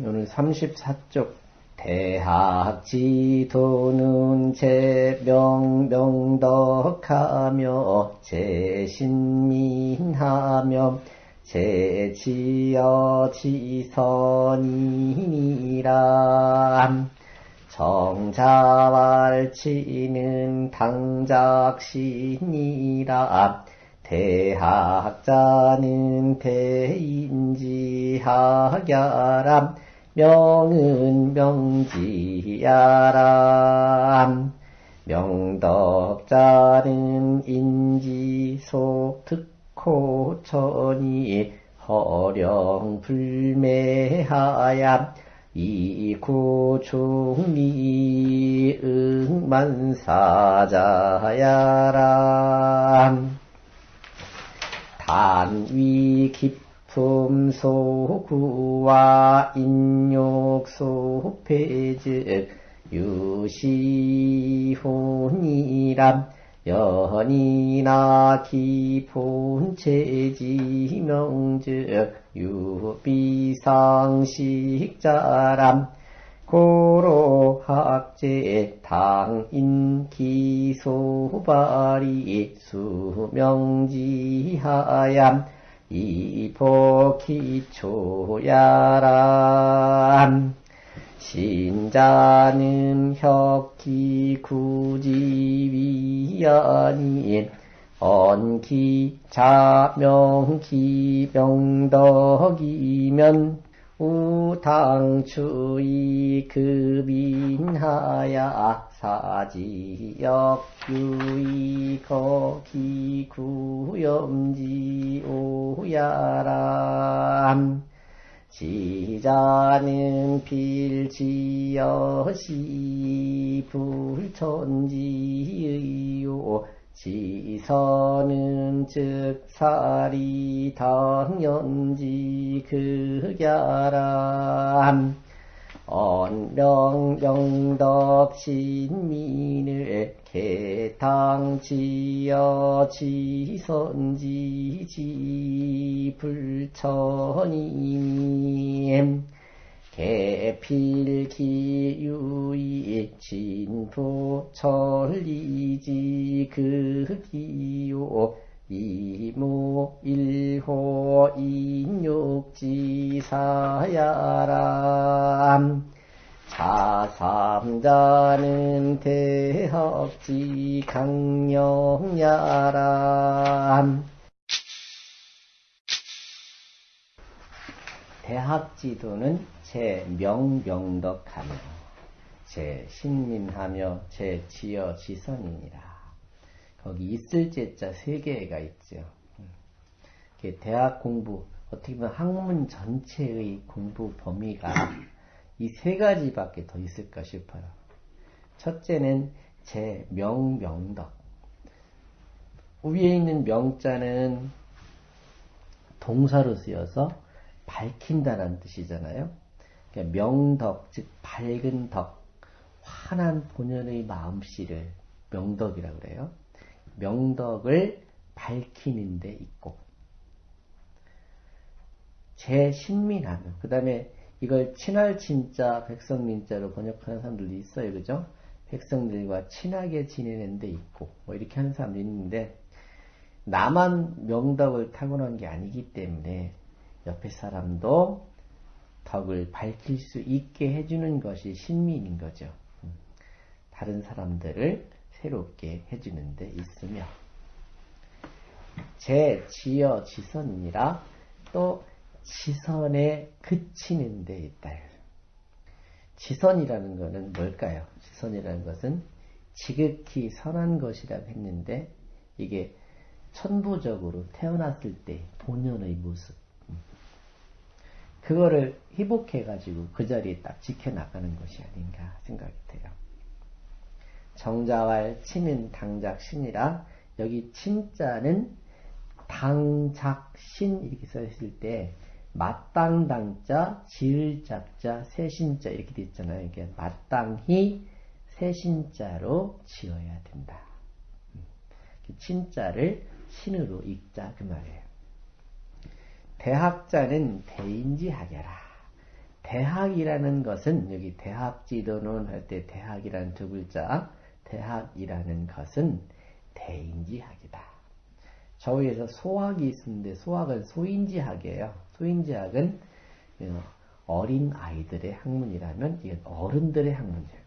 오늘 34쪽 대학지도는 제명명덕하며 제신민하며 제지어 지선이니라 정자왈치는 당작신이라 대학자는 대인지하야람 명은 명지야람 명덕자는 인지소특호천이 허령불매하야. 이구중리 응만사자야람 단위 깊 음 소구와 인욕 소폐즉 유시혼이람 연이나 기본 체지명즉 유비상식자람 고로학제 당인기소발이 수명지하얌 이포기초야람 신자는 혁기 구지위안인 언기 자명기 명덕이면 우당추이 급인하야 사지역 유이 거기 구염지 오야람 지자는 필지여시 불천지의요 지선은 즉사리 당연지 극야람. 언명명덕 신민을 개탕지여 지선지지 불천임 개필기유이 진부 천리지 극기요. 이모 일호 인육지사야람. 자삼자는 대학지 강령야람. 대학지도는 제 명명덕하며 제 신민하며 제 지어 지선이니라. 거기 있을 제자 세 개가 있죠. 대학 공부 어떻게 보면 학문 전체의 공부 범위가 이 세 가지밖에 더 있을까 싶어요. 첫째는 제 명명덕. 위에 있는 명자는 동사로 쓰여서 밝힌다는 뜻이잖아요. 그러니까 명덕, 즉 밝은 덕, 환한 본연의 마음씨를 명덕이라고 그래요. 명덕을 밝히는 데 있고 제 신민하면 그 다음에 이걸 친할 친자 백성민자로 번역하는 사람들도 있어요. 그죠? 백성들과 친하게 지내는 데 있고 뭐 이렇게 하는 사람도 있는데 나만 명덕을 타고난 게 아니기 때문에 옆에 사람도 덕을 밝힐 수 있게 해주는 것이 신민인 거죠. 다른 사람들을 새롭게 해주는 데 있으며 제 지어 지선이라 또 지선에 그치는 데 있다. 지선이라는 것은 뭘까요? 지선이라는 것은 지극히 선한 것이라고 했는데 이게 천부적으로 태어났을 때 본연의 모습 그거를 회복해가지고 그 자리에 딱 지켜나가는 것이 아닌가 생각이 돼요. 정자왈 치는 당작신이라 여기 친자는 당작신 이렇게 써있을 때 마땅당자, 지을잡자, 세신자 이렇게 돼 있잖아요. 이게 마땅히 세신자로 지어야 된다. 친자를 신으로 읽자 그 말이에요. 대학자는 대인지하게라. 대학이라는 것은 여기 대학지도론 할때 대학이라는 두 글자 대학이라는 것은 대인지학이다. 저 위에서 소학이 있는데 소학은 소인지학이에요. 소인지학은 어, 어린 아이들의 학문이라면 이건 어른들의 학문이에요.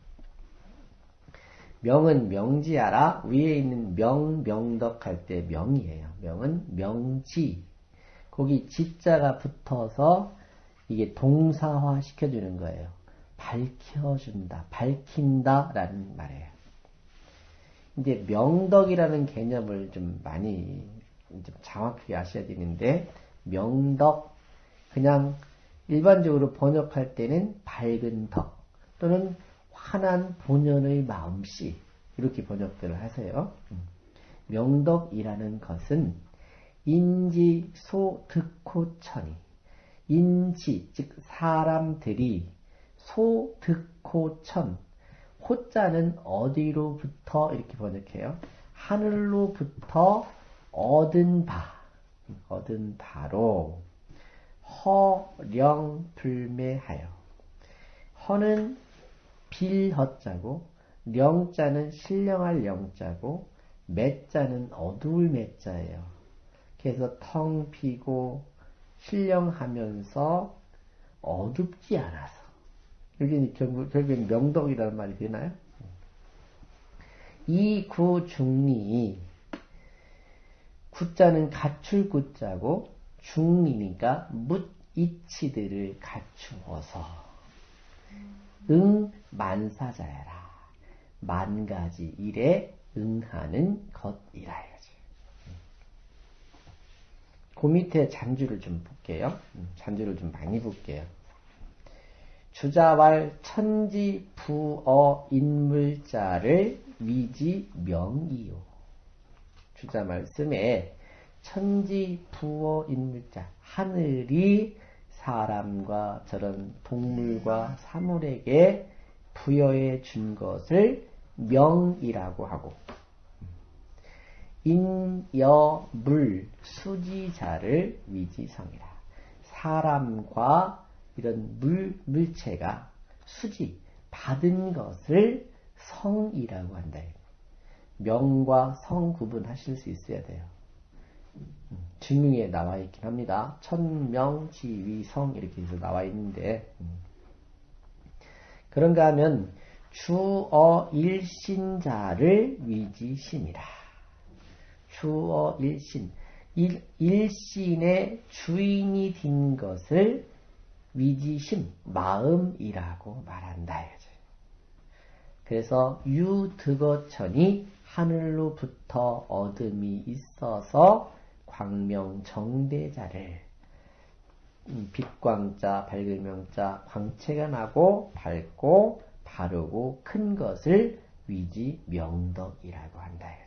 명은 명지하라 위에 있는 명 명덕 할 때 명이에요. 명은 명지 거기 지자가 붙어서 이게 동사화 시켜주는 거예요. 밝혀준다, 밝힌다 라는 말이에요. 이제 명덕이라는 개념을 좀 많이 좀 정확하게 아셔야 되는데 명덕 그냥 일반적으로 번역할 때는 밝은 덕 또는 환한 본연의 마음씨 이렇게 번역들을 하세요. 명덕이라는 것은 인지 소득호천이 인지 즉 사람들이 소득호천 호자는 어디로부터 이렇게 번역해요. 하늘로부터 얻은 바 얻은 바로 허령불매하여 허는 빌허자고 령자는 신령할 영자고 매자는 어두울 매자예요. 그래서 텅 비고 신령하면서 어둡지 않아서 여기 결국, 결국엔 명덕이라는 말이 되나요? 이 구중리 구자는 갖출 구자고 중리니까 묻이치들을 갖추어서 응 만사자야라 만 가지 일에 응하는 것이라 이거지. 그 밑에 잔주를 좀 볼게요. 음, 잔주를 좀 많이 볼게요. 주자왈 천지 부어 인물자를 위지 명이요. 주자 말씀에 천지 부어 인물자 하늘이 사람과 저런 동물과 사물에게 부여해 준 것을 명이라고 하고 인여물 수지자를 위지성이라 사람과 이런 물, 물체가 수지, 받은 것을 성이라고 한다. 명과 성 구분하실 수 있어야 돼요. 음, 증명에 나와 있긴 합니다. 천명, 지위, 성 이렇게 해서 나와 있는데 음. 그런가 하면 주어 일신자를 위지심이라. 주어 일신. 일, 일신의 주인이 된 것을 위지심, 마음이라고 말한다. 그래서 유득어천이 하늘로부터 어둠이 있어서 광명정대자를 빛광자, 밝을명자, 광채가 나고 밝고 바르고 큰 것을 위지 명덕이라고 한다.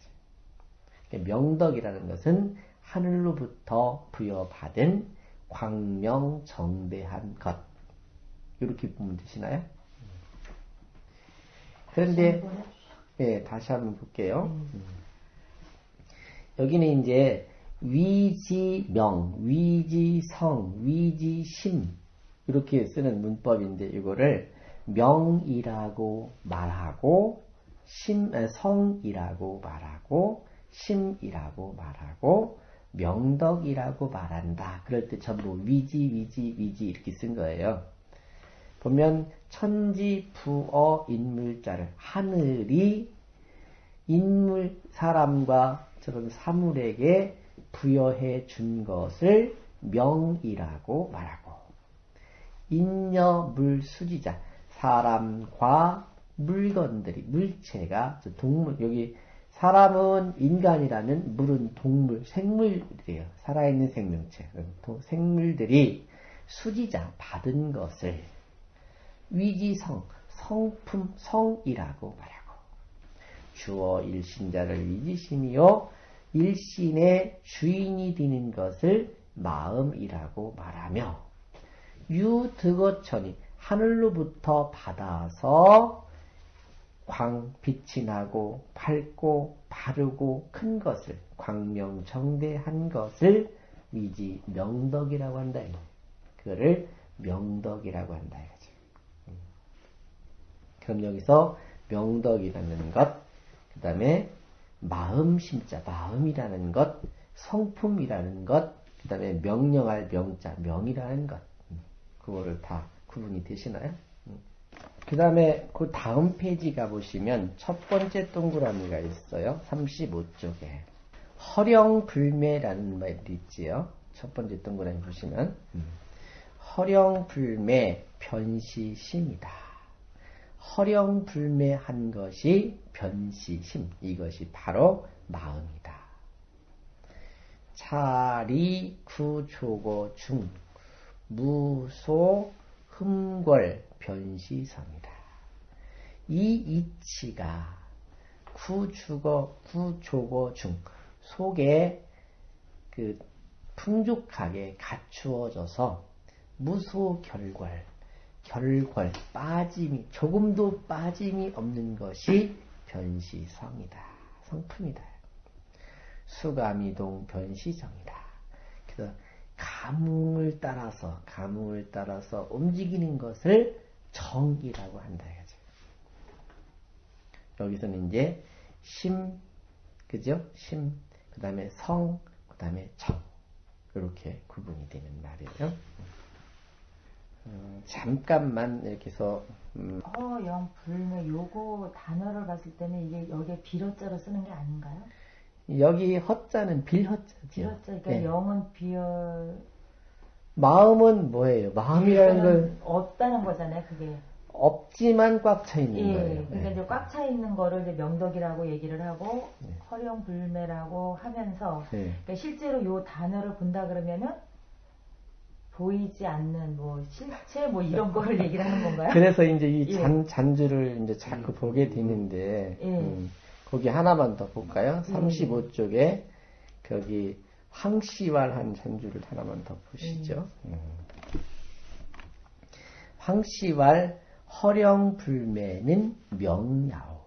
명덕이라는 것은 하늘로부터 부여받은 광명정대한 것. 이렇게 보면 되시나요? 그런데, 예, 다시 한번 볼게요. 음. 여기는 이제 위지명, 위지성, 위지심 이렇게 쓰는 문법인데 이거를 명이라고 말하고 심, 성이라고 말하고 심이라고 말하고 명덕이라고 말한다. 그럴 때 전부 위지, 위지, 위지 이렇게 쓴 거예요. 보면 천지, 부어, 인물자를 하늘이 인물, 사람과 저런 사물에게 부여해 준 것을 명이라고 말하고 인여, 물, 수지자 사람과 물건들이 물체가 동물 여기 사람은 인간이라면 물은 동물, 생물들이에요. 살아있는 생명체. 생물들이 수지자 받은 것을 위지성, 성품, 성이라고 말하고 주어 일신자를 위지심이요 일신의 주인이 되는 것을 마음이라고 말하며 유득어천이 하늘로부터 받아서 광, 빛이 나고 밝고 바르고 큰 것을 광명정대한 것을 위지 명덕이라고 한다. 그거를 명덕이라고 한다 이거죠. 음. 그럼 여기서 명덕이라는 것, 그 다음에 마음 심자, 마음이라는 것, 성품이라는 것, 그 다음에 명령할 명자, 명이라는 것, 음. 그거를 다 구분이 되시나요? 음. 그 다음에 그 다음 페이지 가보시면 첫 번째 동그라미가 있어요. 35쪽에. 허령불매라는 말이 있지요. 첫 번째 동그라미 보시면. 허령불매 변시심이다. 허령불매한 것이 변시심. 이것이 바로 마음이다. 차리 구초고 중 무소 흠궐 변시성이다. 이 이치가 구주거 구조거 중 속에 그 풍족하게 갖추어져서 무소 결괄 결괄 빠짐이 조금도 빠짐이 없는 것이 변시성이다. 성품이다. 수감이동 변시성이다. 그래서 감흥을 따라서 감흥을 따라서 움직이는 것을 정이라고 한다 이거죠. 여기서는 이제 심 그죠? 심 그 다음에 성 그 다음에 정 이렇게 구분이 되는 말이에요. 음, 잠깐만 이렇게 해서 음, 허영 불매 요거 단어를 봤을 때는 이게 여기에 비어자로 쓰는 게 아닌가요? 여기 허자는 빌허자죠. 비어자 그러니까 네. 영은 비어 마음은 뭐예요? 마음이라는 걸 없다는 거잖아요. 그게 없지만 꽉 차 있는 예, 거예요. 그러니까 네. 이제 꽉 차 있는 거를 이제 명덕이라고 얘기를 하고 네. 허령 불매라고 하면서 네. 그러니까 실제로 요 단어를 본다 그러면은 보이지 않는 뭐 실체 뭐 이런 거를 얘기를 하는 건가요? 그래서 이제 이 예. 잔, 잔주를 이제 자꾸 보게 되는데, 예. 음, 거기 하나만 더 볼까요? 예. 35쪽에, 거기, 황씨왈한 잔주를 하나만 더 보시죠. 음. 황씨왈 허령불매는 명야오.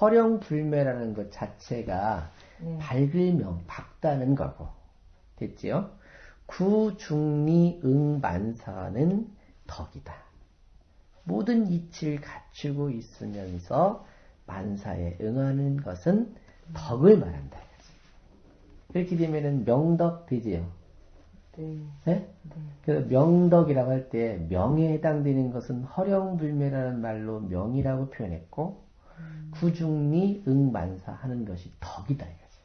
허령불매라는 것 자체가 네. 밝을명, 밝다는 거고. 됐지요? 구중리 응만사는 덕이다. 모든 이치를 갖추고 있으면서 만사에 응하는 것은 덕을 말한다. 이렇게 되면은 명덕 되지요. 네. 네? 네. 그래서 명덕이라고 할 때 명에 해당되는 것은 허령불매라는 말로 명이라고 표현했고 구중리 응만사 하는 것이 덕이다 이거지.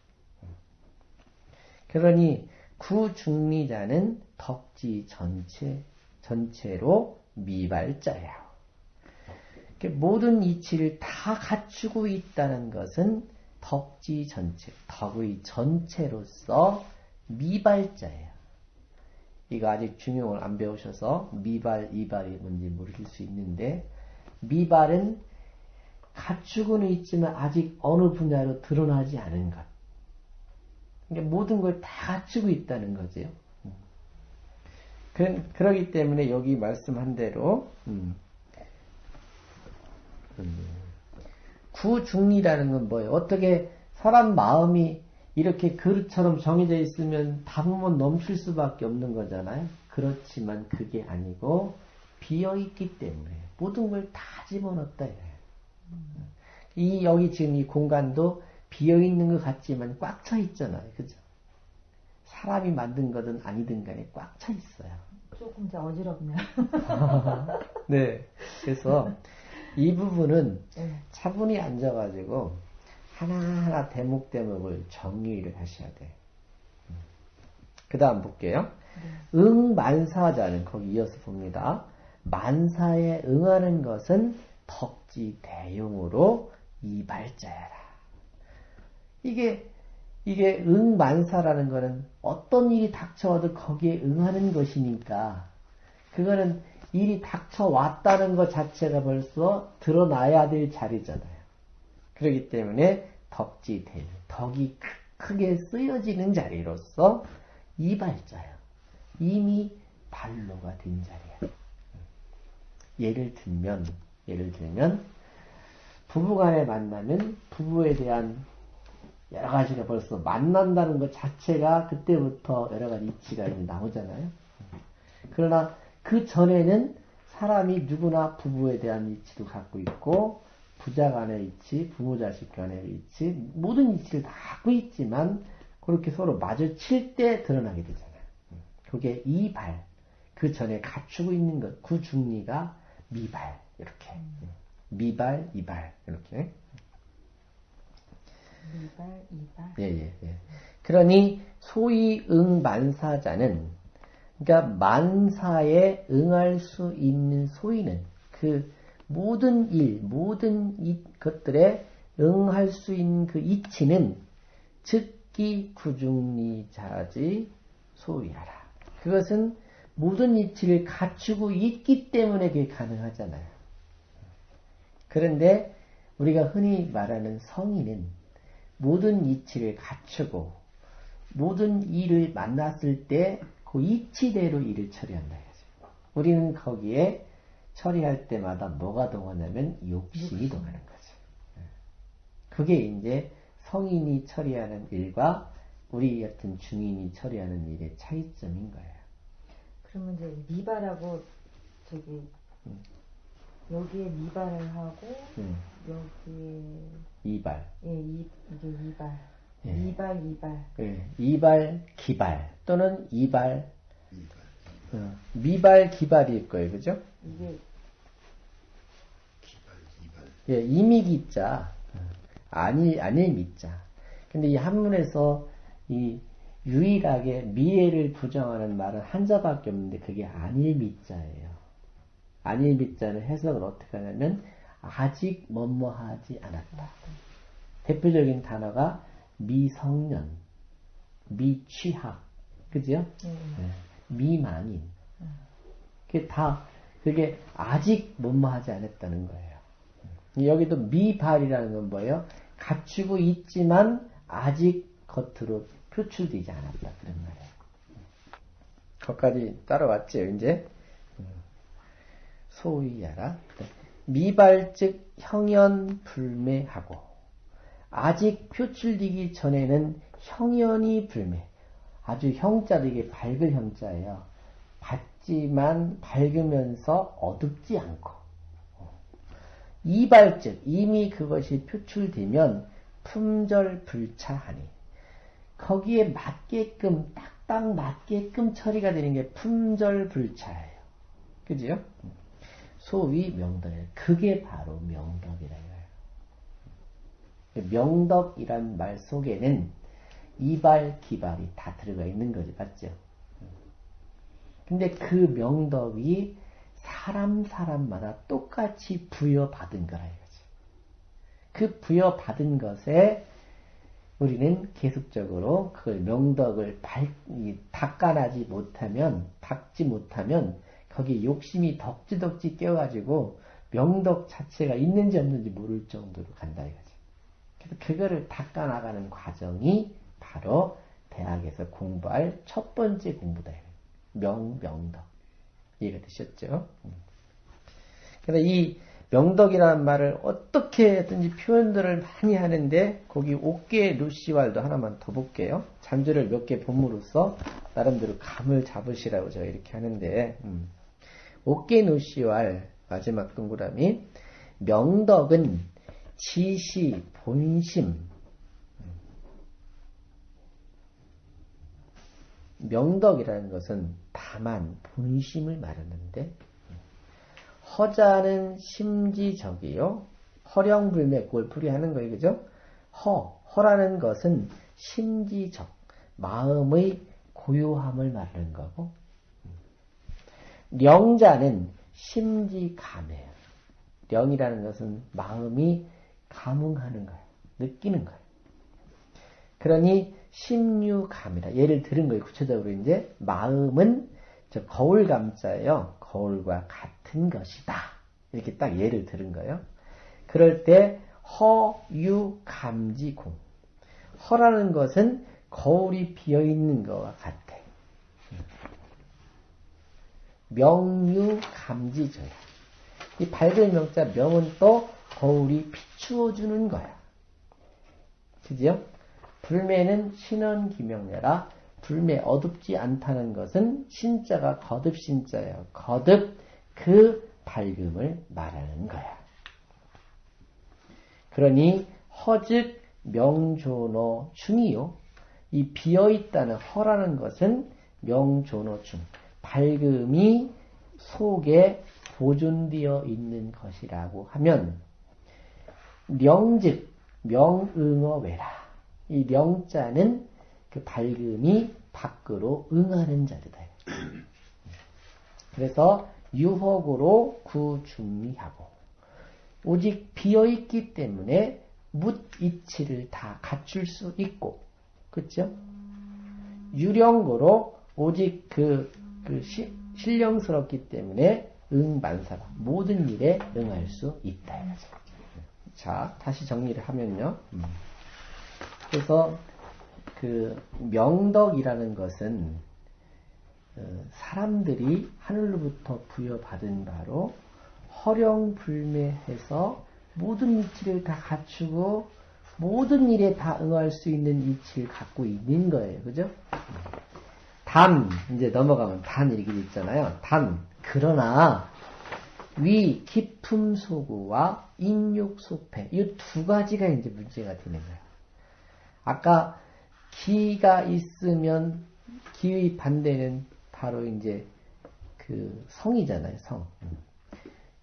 그러니 구중리자는 덕지 전체 전체로 미발자야. 이렇게 모든 이치를 다 갖추고 있다는 것은 덕지 전체, 덕의 전체로서 미발자예요. 이거 아직 중용을 안 배우셔서 미발, 이발이 뭔지 모르실 수 있는데 미발은 갖추고는 있지만 아직 어느 분야로 드러나지 않은 것. 그러니까 모든 걸 다 갖추고 있다는 거지요. 음. 그, 그러기 때문에 여기 말씀한 대로 음, 음, 구중리라는 건 뭐예요? 어떻게 사람 마음이 이렇게 그릇처럼 정해져 있으면 담으면 넘칠 수밖에 없는 거잖아요. 그렇지만 그게 아니고 비어 있기 때문에 모든 걸 다 집어넣었다 이래요. 이 여기 지금 이 공간도 비어 있는 것 같지만 꽉 차 있잖아요. 그죠? 사람이 만든 거든 아니든 간에 꽉 차 있어요. 조금 이제 어지럽네요. 네. 그래서 이 부분은 네. 차분히 앉아가지고 하나하나 대목 대목을 정리를 하셔야 돼. 그 다음 볼게요. 응 만사자는 거기 이어서 봅니다. 만사에 응하는 것은 덕지 대용으로 이발자야라. 이게 이게 응만사라는 거는 어떤 일이 닥쳐와도 거기에 응하는 것이니까 그거는 일이 닥쳐왔다는 것 자체가 벌써 드러나야 될 자리잖아요. 그렇기 때문에 덕지 대 덕이 크- 크게 쓰여지는 자리로서 이발자야. 이미 발로가 된 자리야. 예를 들면 예를 들면 부부간의 만나면 부부에 대한 여러 가지가 벌써 만난다는 것 자체가 그때부터 여러 가지 이치가 나오잖아요. 그러나 그 전에는 사람이 누구나 부부에 대한 이치도 갖고 있고 부자 간의 이치, 부모 자식 간의 이치, 모든 이치를 다 갖고 있지만 그렇게 서로 마주칠 때 드러나게 되잖아요. 그게 이발, 그 전에 갖추고 있는 것, 그 중리가 미발, 이렇게. 미발, 이발, 이렇게. 미발, 이발. 예, 예, 예. 그러니 소위 응만사자는 그러니까 만사에 응할 수 있는 소위는 그 모든 일, 모든 이 것들에 응할 수 있는 그 이치는 즉기 구중리자지 소위하라. 그것은 모든 이치를 갖추고 있기 때문에 그게 가능하잖아요. 그런데 우리가 흔히 말하는 성인은 모든 이치를 갖추고 모든 일을 만났을 때 그 이치대로 일을 처리한다. 우리는 거기에 처리할 때마다 뭐가 동하냐면 욕심이 동하는 거죠. 그게 이제 성인이 처리하는 일과 우리 같은 중인이 처리하는 일의 차이점인 거예요. 그러면 이제 미발하고 저기 음. 여기에 미발을 하고 음, 여기에 이발, 예, 이, 이게 이발. 예. 이발, 이발. 예, 이발, 기발 또는 이발. 어, 미발, 기발일 거예요, 그죠? 이게 기발, 이발. 예, 이미기자, 아니, 아닐 미자. 근데 이 한문에서 이 유일하게 미래를 부정하는 말은 한자밖에 없는데 그게 아닐 미자예요. 아닐 미자는 해석을 어떻게 하냐면 아직 뭐뭐하지 않았다. 대표적인 단어가 미성년, 미취학, 그죠? 예, 네. 미망인. 그게 다, 그게 아직 뭐뭐하지 않았다는 거예요. 여기도 미발이라는 건 뭐예요? 갖추고 있지만 아직 겉으로 표출되지 않았다. 그런 말이에요. 거기까지 따라왔죠, 이제. 소위하라. 미발 즉 형연 불매하고 아직 표출되기 전에는 형연이 불매. 아주 형자도 이게 밝을 형자예요. 밝지만 밝으면서 어둡지 않고. 이발즉 이미 그것이 표출되면 품절불차하니 거기에 맞게끔 딱딱 맞게끔 처리가 되는 게 품절불차예요. 그지요? 소위 명덕이에요. 그게 바로 명덕이라 이거예요. 명덕이란 말 속에는 이발, 기발이 다 들어가 있는 거지, 맞죠? 근데 그 명덕이 사람 사람마다 똑같이 부여받은 거라 이거지. 그 부여받은 것에 우리는 계속적으로 그 명덕을 발, 닦아나지 못하면, 닦지 못하면 거기에 욕심이 덕지덕지 껴가지고 명덕 자체가 있는지 없는지 모를 정도로 간다 이거지. 그래서 그거를 닦아나가는 과정이 바로 대학에서 공부할 첫 번째 공부다. 명, 명덕. 이해가 되셨죠? 그래서 이 명덕이라는 말을 어떻게든지 표현들을 많이 하는데 거기 옥계 루시왈도 하나만 더 볼게요. 잔주를 몇개 봄으로써 나름대로 감을 잡으시라고 제가 이렇게 하는데 음. 옥계 루시왈 마지막 동그라미 명덕은 지시 본심 명덕이라는 것은 다만 본심을 말하는데 허자는 심지적이요. 허령불매 그걸 풀이하는 거예요. 그죠? 허, 허라는 것은 심지적, 마음의 고요함을 말하는 거고 령자는 심지감해요. 령이라는 것은 마음이 감흥하는 거예요. 느끼는 거예요. 그러니 심유감이다. 예를 들은 거예요. 구체적으로 이제 마음은 저 거울 감자예요. 거울과 같은 것이다. 이렇게 딱 예를 들은 거예요. 그럴 때 허유감지공. 허라는 것은 거울이 비어 있는 것과 같아. 명유감지조야. 이 밝은 명자 명은 또 거울이 비추어 주는 거야. 그죠? 불매는 신원 기명내라 불매 어둡지 않다는 것은 신자가 거듭 신자예요. 거듭 그 밝음을 말하는 거야. 그러니 허즉 명조노 중이요. 이 비어있다는 허라는 것은 명조노 중. 밝음이 속에 보존되어 있는 것이라고 하면 명즉 명응어외라. 이 명자는 그 밝음이 밖으로 응하는 자리다. 그래서 유혹으로 구중리하고 오직 비어있기 때문에 묻이치를 다 갖출 수 있고 그렇죠? 유령으로 오직 그, 그 시, 신령스럽기 때문에 응만사가 모든 일에 응할 수 있다. 자, 다시 정리를 하면요. 그래서 그 명덕이라는 것은 어, 사람들이 하늘로부터 부여받은 바로 허령불매해서 모든 이치를 다 갖추고 모든 일에 다 응할 수 있는 이치를 갖고 있는 거예요. 그죠? 단, 이제 넘어가면 단 이렇게 있잖아요. 단, 그러나 위 깊음 소구와 인육 소패 이 두 가지가 이제 문제가 되는 거예요. 아까 기가 있으면 기의 반대는 바로 이제 그 성이잖아요. 성.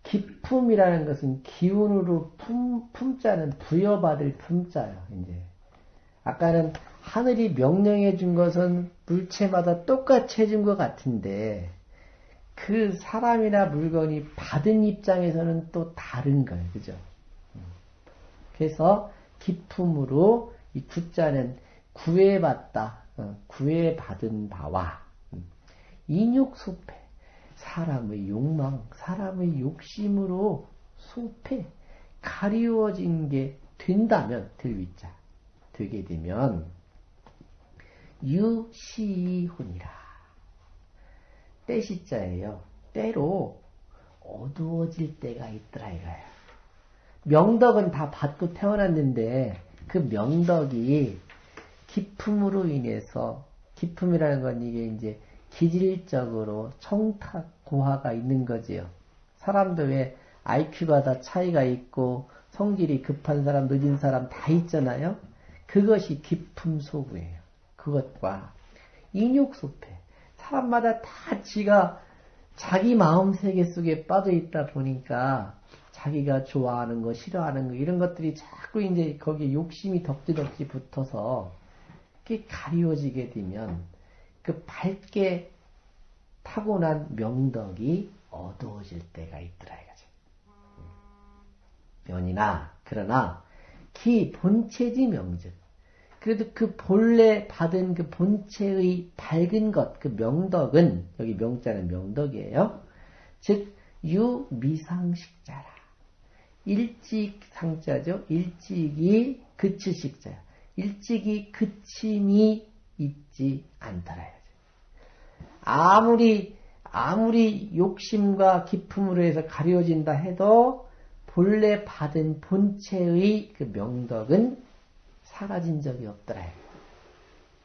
기품이라는 것은 기운으로 품, 품자는 부여받을 품자예요. 이제 아까는 하늘이 명령해 준 것은 물체마다 똑같이 해준 것 같은데 그 사람이나 물건이 받은 입장에서는 또 다른 거예요. 그죠? 그래서 기품으로 이 구자는 구애받다, 어, 구애받은 바와 인육소패, 사람의 욕망, 사람의 욕심으로 소패, 가리워진 게 된다면, 들위자, 되게 되면, 유시혼이라. 때시자예요. 때로 어두워질 때가 있더라 이거예요. 명덕은 다 받고 태어났는데 그 명덕이 기품으로 인해서 기품이라는 건 이게 이제 기질적으로 청탁 고하가 있는 거지요. 사람도 왜 IQ가 다 차이가 있고 성질이 급한 사람, 늦은 사람 다 있잖아요. 그것이 기품 소구예요. 그것과 인욕 소패. 사람마다 다 지가 자기 마음 세계 속에 빠져 있다 보니까 자기가 좋아하는 거, 싫어하는 거, 이런 것들이 자꾸 이제 거기에 욕심이 덕지덕지 붙어서 그게 가리워지게 되면 그 밝게 타고난 명덕이 어두워질 때가 있더라 이거죠. 연이나 그러나 기 본체지 명즉 그래도 그 본래 받은 그 본체의 밝은 것, 그 명덕은, 여기 명자는 명덕이에요. 즉, 유미상식자라. 일찍상자죠. 일찍이 그치식자야. 일찍이 그침이 있지 않더라. 아무리, 아무리 욕심과 기품으로 해서 가려진다 해도 본래 받은 본체의 그 명덕은 사라진 적이 없더라.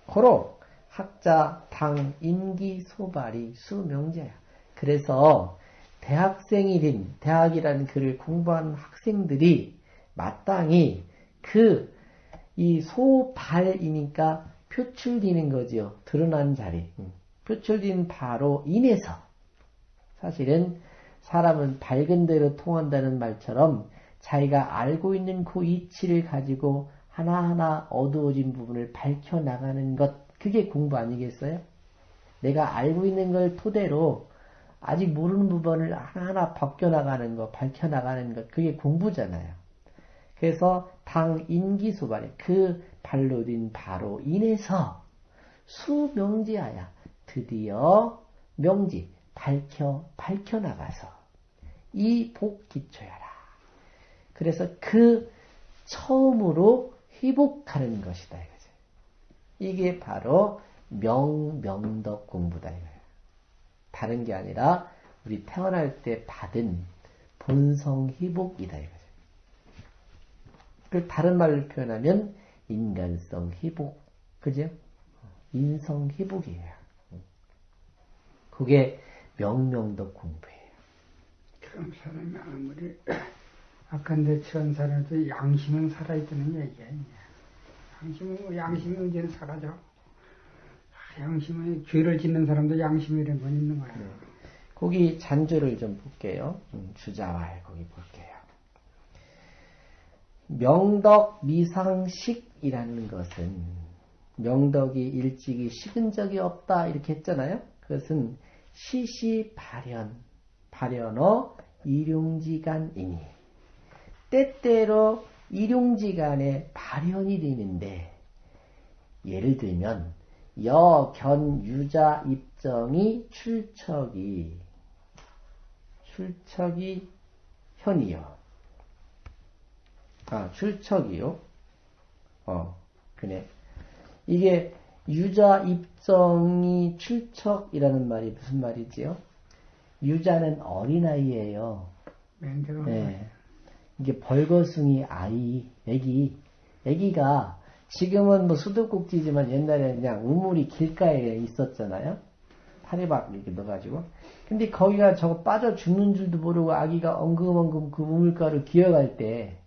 고로 학자, 당, 인기, 소발이 수명제야. 그래서 대학생이든 대학이라는 글을 공부하는 학생들이 마땅히 그 이 소발이니까 표출되는 거지요. 드러난 자리. 표출된 바로 인해서 사실은 사람은 밝은 대로 통한다는 말처럼 자기가 알고 있는 그 이치를 가지고 하나하나 어두워진 부분을 밝혀나가는 것, 그게 공부 아니겠어요? 내가 알고 있는 걸 토대로 아직 모르는 부분을 하나하나 벗겨나가는 것, 밝혀나가는 것, 그게 공부잖아요. 그래서 당 인기수반에 그 발로 된 바로 인해서 수명지하야 드디어 명지, 밝혀, 밝혀 나가서 이 복 기초야라. 그래서 그 처음으로 회복하는 것이다. 이거죠. 이게 바로 명, 명덕 공부다. 이거예요. 다른 게 아니라 우리 태어날 때 받은 본성 회복이다. 이거죠. 그 다른 말로 표현하면 인간성 회복. 그죠? 인성 회복이에요. 그게 명명덕 공부예요. 그럼 사람이 아무리 처한 사람도 양심은 살아있다는 얘기야. 양심은, 뭐 양심이 언제는 사라져. 아, 양심은 죄를 짓는 사람도 양심이라는 건 있는 거야. 네. 거기 잔주를 좀 볼게요. 음, 주자왈 거기 볼게요. 명덕 미상식이라는 것은 명덕이 일찍이 식은 적이 없다 이렇게 했잖아요. 그것은 시시 발현, 발현어 일용지간이니 때때로 일용지간에 발현이 되는데 예를 들면 여, 견, 유자, 입정이 출척이 출척이 현이요. 아, 출척이요. 어, 그네. 이게 유자 입정이 출척이라는 말이 무슨 말이지요? 유자는 어린아이예요. 네. 이게 벌거숭이 아이, 애기, 애기가 지금은 뭐 수도꼭지지만 옛날에 그냥 우물이 길가에 있었잖아요. 파리박 이렇게 넣어가지고. 근데 거기가 저거 빠져 죽는 줄도 모르고 아기가 엉금엉금 그 우물가를 기어갈 때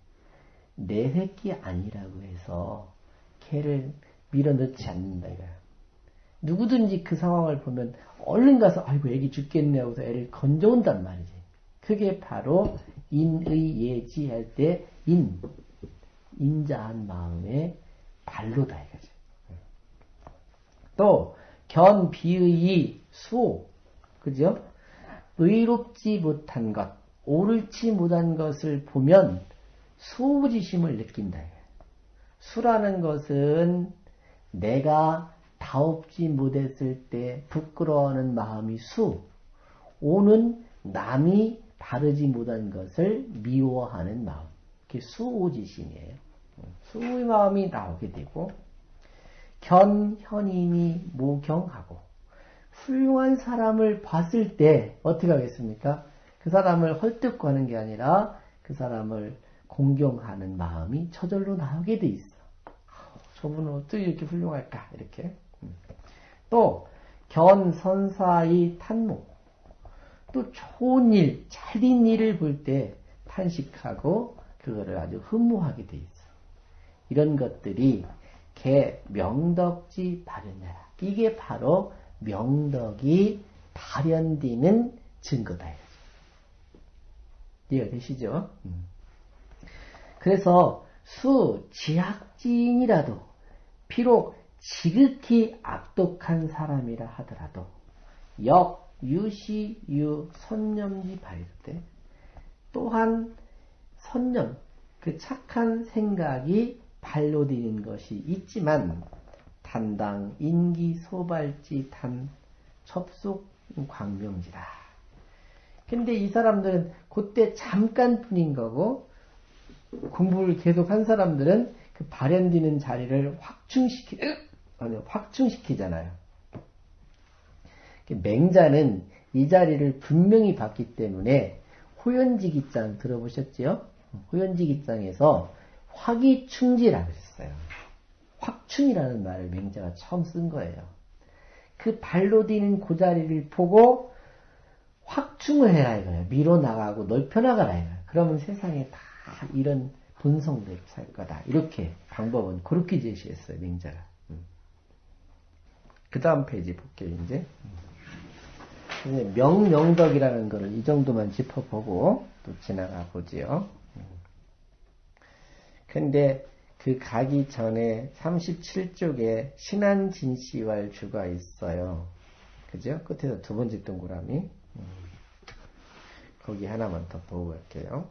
내 새끼 아니라고 해서 걔를 밀어넣지 않는다 이거야. 누구든지 그 상황을 보면 얼른 가서 아이고 애기 죽겠네 하고서 애를 건져온단 말이지. 그게 바로 인의 예지할 때 인, 인자한 마음의 발로다 이거지. 또 견비의 수, 그죠? 의롭지 못한 것, 옳지 못한 것을 보면 수부지심을 느낀다. 수라는 것은 내가 다옵지 못했을 때 부끄러워하는 마음이 수, 오는 남이 바르지 못한 것을 미워하는 마음. 그게 수오지심이에요. 수의 마음이 나오게 되고, 견, 현인이 모경하고, 훌륭한 사람을 봤을 때 어떻게 하겠습니까? 그 사람을 헐뜯고 는게 아니라 그 사람을 공경하는 마음이 저절로 나오게 돼 있어. 저분은 어떻게 이렇게 훌륭할까? 이렇게. 음. 또, 견 선사의 탄모. 또 좋은 일, 잘된 일을 볼 때 탄식하고 그거를 아주 흠모하게 돼 있어. 이런 것들이 개 명덕지 발현하라. 이게 바로 명덕이 발현되는 증거다. 이해가 되시죠? 음. 그래서 수 지학진이라도 비록 지극히 악독한 사람이라 하더라도 역 유시 유 선념지 발때 또한 선념 그 착한 생각이 발로 디는 것이 있지만 단당 인기 소발지 단 접속 광명지라. 근데 이 사람들은 그때 잠깐뿐인 거고 공부를 계속 한 사람들은 그 발현되는 자리를 확충시키, 아니, 확충시키잖아요. 맹자는 이 자리를 분명히 봤기 때문에 호연지기장 들어보셨지요? 호연지기장에서 화기충지라고 했어요. 확충이라는 말을 맹자가 처음 쓴 거예요. 그 발로 디는 그 자리를 보고 확충을 해라 이거예요. 밀어 나가고 넓혀 나가라 이거예요. 그러면 세상에 다 이런 본성대로 살 거다. 이렇게 방법은 그렇게 제시했어요. 맹자가. 음. 그 다음 페이지 볼게요. 이제. 명명덕이라는 것을 이 정도만 짚어보고 또 지나가 보지요. 음. 근데 그 가기 전에 37쪽에 신한진시왈 주가 있어요. 그죠? 끝에서 두 번째 동그라미. 음. 거기 하나만 더 보고 갈게요.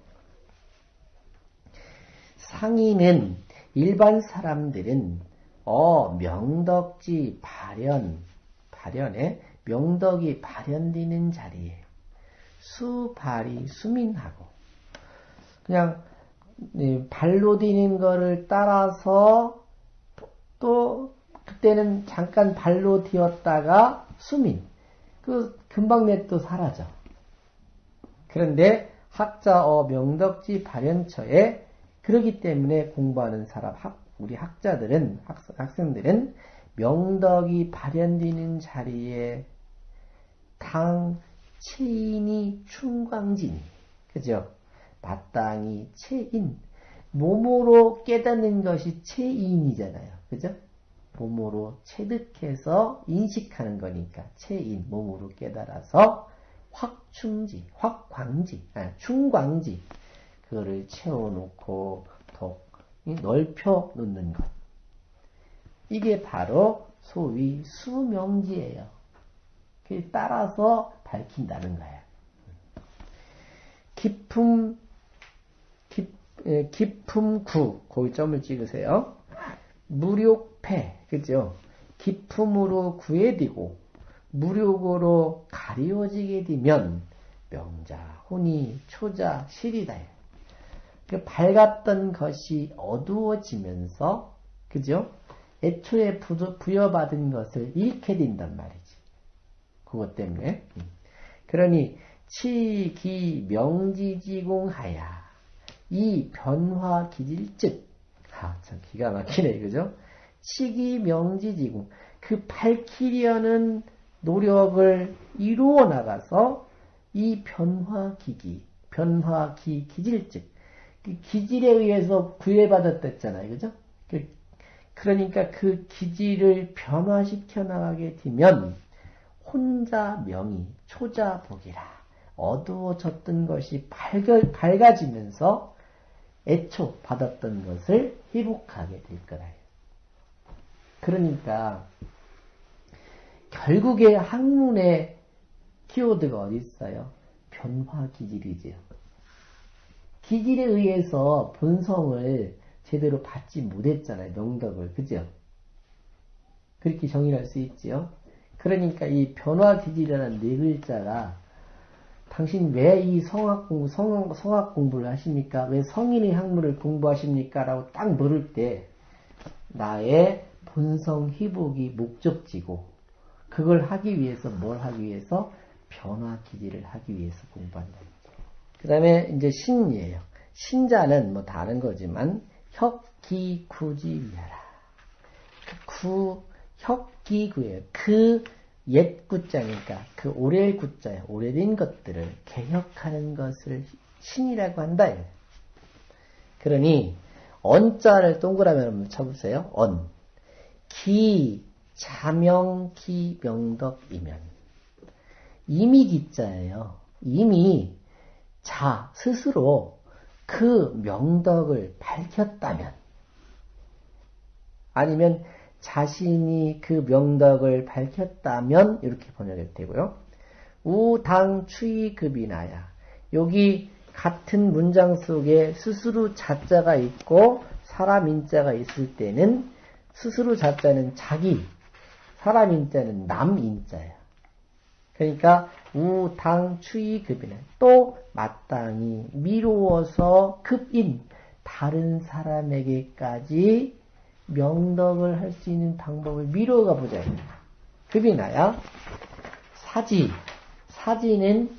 상인은 일반 사람들은 어 명덕지 발현 발현에 명덕이 발현되는 자리에 수발이 수민하고 그냥 발로 디는 거를 따라서 또 그때는 잠깐 발로 디었다가 수민 그 금방 내또 사라져. 그런데 학자어 명덕지 발현처에 그러기 때문에 공부하는 사람, 학, 우리 학자들은, 학, 학생들은 명덕이 발현되는 자리에 당 체인이 충광진 그죠? 마땅히 체인 몸으로 깨닫는 것이 체인이잖아요. 그죠? 몸으로 체득해서 인식하는 거니까 체인 몸으로 깨달아서 확충지, 확광지, 아, 충광지 그거를 채워놓고 더 넓혀 놓는 것. 이게 바로 소위 수명지예요. 따라서 밝힌다는 거예요. 깊음, 깊, 깊음 구, 거기 점을 찍으세요. 무력패, 그죠? 깊음으로 구해지고, 무력으로 가리워지게 되면, 명자, 혼이, 초자, 실이다. 그 밝았던 것이 어두워지면서, 그죠? 애초에 부여받은 것을 잃게 된단 말이지. 그것 때문에. 그러니, 치기 명지지공하야. 이 변화 기질즉. 아, 참 기가 막히네, 그죠? 치기 명지지공. 그 밝히려는 노력을 이루어 나가서 이 변화 기기, 변화 기, 기질즉. 그 기질에 의해서 구애받았댔잖아요, 그죠? 그, 그러니까 그 기질을 변화시켜 나가게 되면 혼자 명이 초자 복이라. 어두워졌던 것이 밝아, 밝아지면서 애초 받았던 것을 회복하게 될 거다. 그러니까 결국에 학문의 키워드가 어디 있어요? 변화 기질이지요. 기질에 의해서 본성을 제대로 받지 못했잖아요. 명덕을. 그죠? 그렇게 정의할 수 있지요. 그러니까 이 변화 기질이라는 네 글자가 당신 왜 이 성악 공부, 성, 성악 공부를 하십니까? 왜 성인의 학문을 공부하십니까? 라고 딱 물을 때, 나의 본성 회복이 목적지고, 그걸 하기 위해서 뭘 하기 위해서? 변화 기질을 하기 위해서 공부한다. 그 다음에 이제 신이에요. 신자는 뭐 다른 거지만, 혁 기 구지 위하라. 구, 혁기구예요. 그 옛 구자니까 그 오래 구자야. 오래된 것들을 개혁하는 것을 신이라고 한다. 그러니 언자를 동그라미 한번 쳐보세요. 언. 기, 자명, 기, 명덕 이면. 이미 기자예요. 이미 자, 스스로 그 명덕을 밝혔다면, 아니면 자신이 그 명덕을 밝혔다면 이렇게 번역이 되고요. 우당 추이급이나야 여기 같은 문장 속에 스스로 자자가 있고 사람 인자가 있을 때는 스스로 자자는 자기, 사람 인자는 남 인자야. 그러니까 우당 추이급이나 또 마땅히 미루어서 급인 다른 사람에게까지 명덕을 할 수 있는 방법을 미뤄가 보자. 급이 나야 사지. 사지는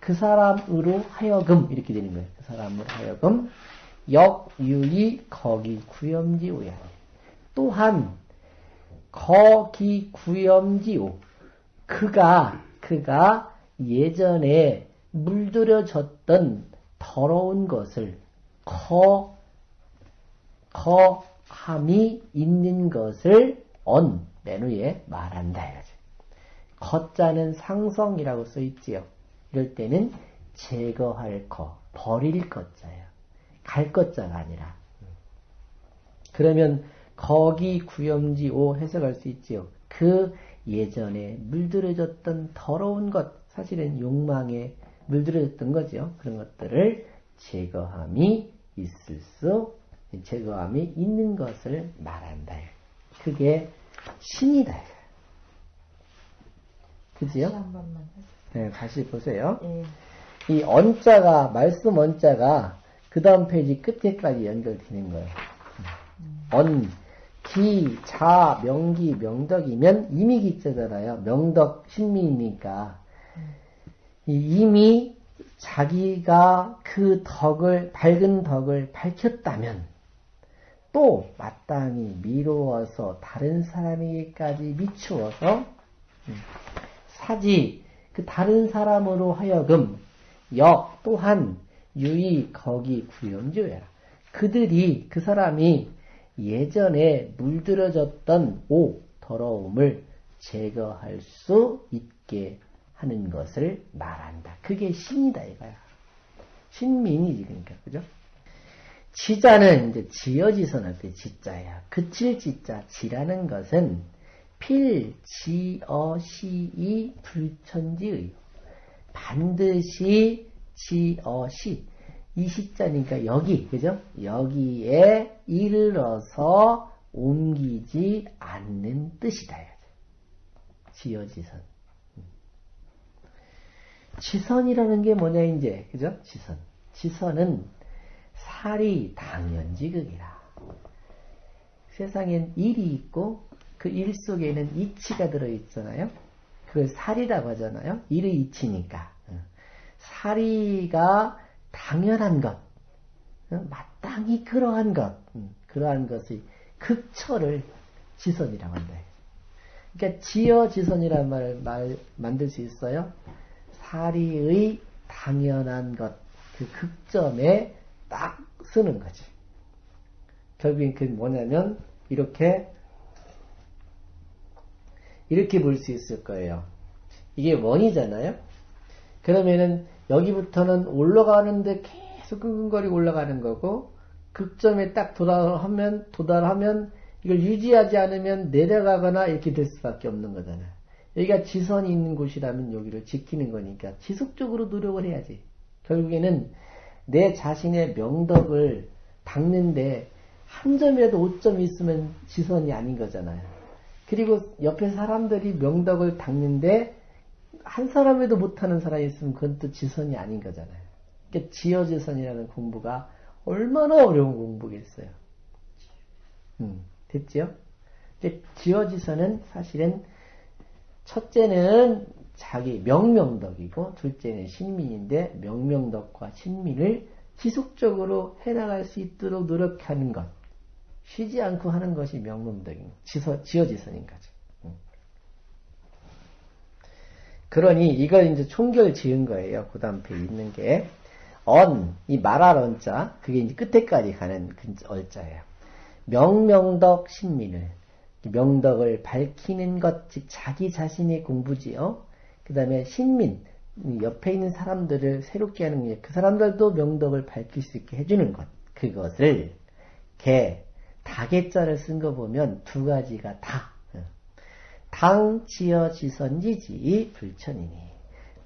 그 사람으로 하여금 이렇게 되는 거예요. 그 사람으로 하여금 역유리 거기 구염지오야. 또한 거기 구염지오. 그가 그가 예전에 물들여졌던 더러운 것을 거, 거, 함이 있는 것을 언, 맨 위에 말한다. 이거죠. 거자는 상성이라고 써 있지요. 이럴 때는 제거할 거, 버릴 것자예요. 갈 것자가 아니라. 그러면 거기 구염지 오 해석할 수 있지요. 그 예전에 물들어졌던 더러운 것, 사실은 욕망에 물들어졌던 거죠. 그런 것들을 제거함이 있을 수 제거함이 있는 것을 말한다. 그게 신이다. 그지요? 다시 한 번만 네, 다시 보세요. 예. 이 언자가, 말씀 언자가 그 다음 페이지 끝에까지 연결되는 거예요. 언, 기, 자, 명기, 명덕이면 이미 기자잖아요. 명덕, 신미니까. 이미 자기가 그 덕을, 밝은 덕을 밝혔다면, 또 마땅히 미루어서 다른 사람에게까지 미추어서 음, 사지 그 다른 사람으로 하여금 역 또한 유의 거기 구영주야 그들이 그 사람이 예전에 물들어졌던 오 더러움을 제거할 수 있게 하는 것을 말한다. 그게 신이다 이거야. 신민이지 그러니까 그죠? 지자는 이제 지어지선 할 때 지자야. 그칠 지자 지라는 것은 필, 지, 어, 시, 이, 불천지의 반드시 지, 어, 시. 이 시자니까 여기, 그죠? 여기에 이르러서 옮기지 않는 뜻이다. 지어지선. 지선이라는 게 뭐냐, 이제. 그죠? 지선. 지선은 살이 당연지극이라. 세상엔 일이 있고 그 일 속에는 이치가 들어있잖아요. 그걸 살이라고 하잖아요. 일의 이치니까. 살이가 당연한 것, 마땅히 그러한 것, 그러한 것의 극처를 지선이라고 한다. 그러니까 지어 지선이라는 말을 말, 만들 수 있어요. 사리의 당연한 것, 그 극점에 딱 쓰는 거지. 결국엔 그 뭐냐면 이렇게 이렇게 볼 수 있을 거예요. 이게 원이잖아요. 그러면은 여기부터는 올라가는데 계속 끙끙거리고 올라가는 거고 극점에 딱 도달하면 도달하면 이걸 유지하지 않으면 내려가거나 이렇게 될 수밖에 없는 거잖아요. 여기가 지선이 있는 곳이라면 여기를 지키는 거니까 지속적으로 노력을 해야지. 결국에는 내 자신의 명덕을 닦는데 한 점이라도 오점이 있으면 지선이 아닌 거잖아요. 그리고 옆에 사람들이 명덕을 닦는데 한 사람에도 못하는 사람이 있으면 그건 또 지선이 아닌 거잖아요. 그러니까 지어지선이라는 공부가 얼마나 어려운 공부겠어요. 음, 됐지요? 지어지선은 사실은 첫째는 자기 명명덕이고 둘째는 신민인데 명명덕과 신민을 지속적으로 해나갈 수 있도록 노력하는 것. 쉬지 않고 하는 것이 명명덕인 지서, 지어지선인 거죠. 음. 그러니 이걸 이제 총결 지은 거예요. 그 다음 에 있는 게. 언, 이 말할 언자, 그게 이제 끝에까지 가는 그 얼자예요. 명명덕 신민을, 명덕을 밝히는 것, 즉 자기 자신의 공부지요. 그 다음에 신민, 옆에 있는 사람들을 새롭게 하는 게, 그 사람들도 명덕을 밝힐 수 있게 해주는 것. 그것을, 개, 다개자를 쓴 거 보면 두 가지가 다. 당, 지어, 지선지지, 불천이니.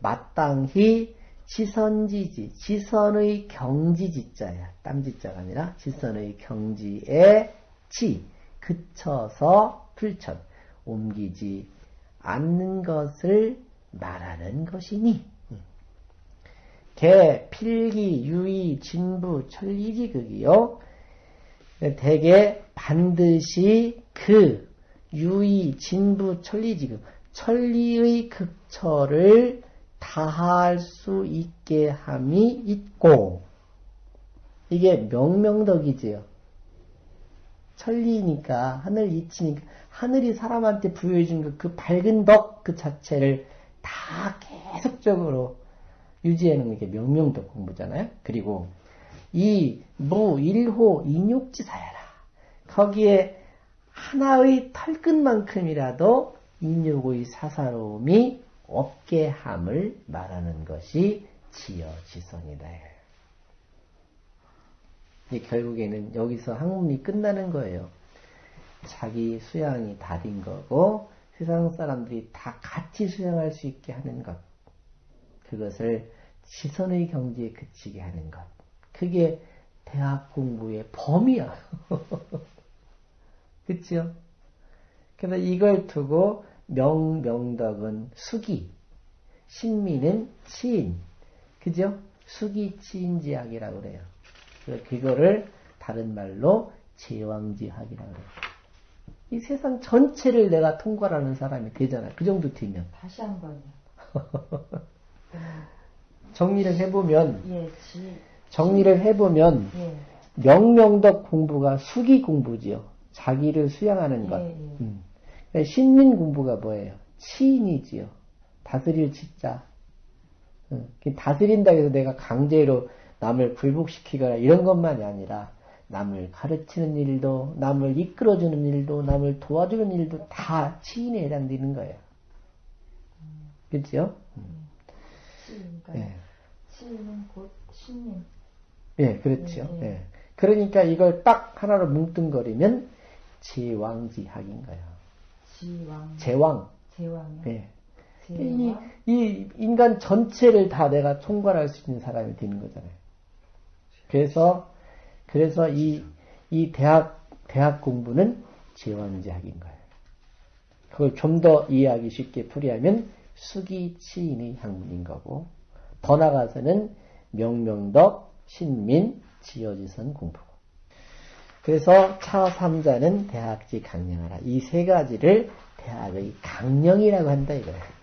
마땅히 지선지지, 지선의 경지지자야. 땀지자가 아니라 지선의 경지에 지, 그쳐서 불천, 옮기지 않는 것을 말하는 것이니. 개, 필기, 유의, 진부, 천리지극이요. 대개 반드시 그 유의, 진부, 천리지극, 천리의 극처를 다할 수 있게 함이 있고, 이게 명명덕이지요. 천리니까, 하늘 이치니까, 하늘이 사람한테 부여해준 그, 그 밝은 덕 그 자체를 다 계속적으로 유지하는 게 명명덕 공부잖아요. 그리고 이 무, 일호, 인욕지사야라. 거기에 하나의 털끝만큼이라도 인욕의 사사로움이 없게 함을 말하는 것이 지어지선이다. 결국에는 여기서 학문이 끝나는 거예요. 자기 수양이 달인 거고 세상 사람들이 다 같이 수양할 수 있게 하는 것. 그것을 시선의 경지에 그치게 하는 것. 그게 대학 공부의 범위야. 그치요? 그래서 이걸 두고 명, 명덕은 수기, 신민은 치인. 그죠? 수기 치인지학이라고 그래요. 그거를 다른 말로 제왕지학이라고 그래요. 이 세상 전체를 내가 통과하는 사람이 되잖아. 그 정도 되면. 다시 한 번요. 정리를 해보면, 예, 지. 정리를 해보면, 예. 명명덕 공부가 수기 공부지요. 자기를 수양하는 것. 예, 예. 음. 그러니까 신민 공부가 뭐예요? 치인이지요. 다스릴 치자. 음. 다스린다 해서 내가 강제로 남을 굴복시키거나 이런 것만이 아니라 남을 가르치는 일도, 남을 이끌어주는 일도, 남을 도와주는 일도 다 치인에 해당되는 거예요. 그렇죠? 예. 치는 곧 신님. 예, 그렇죠. 네, 네. 예. 그러니까 이걸 딱 하나로 뭉뚱거리면 제왕지학인 거예요. 지왕. 제왕. 제왕이요. 예. 이, 제왕. 이 인간 전체를 다 내가 총괄할 수 있는 사람이 되는 거잖아요. 그래서, 그래서 이, 이 대학, 대학 공부는 제왕지학인 거예요. 그걸 좀 더 이해하기 쉽게 풀이하면 수기치인의 학문인 거고, 더 나가서는 명명덕, 신민, 지어지선 공부고. 그래서 차3자는 대학지 강령하라. 이 세 가지를 대학의 강령이라고 한다 이거예요.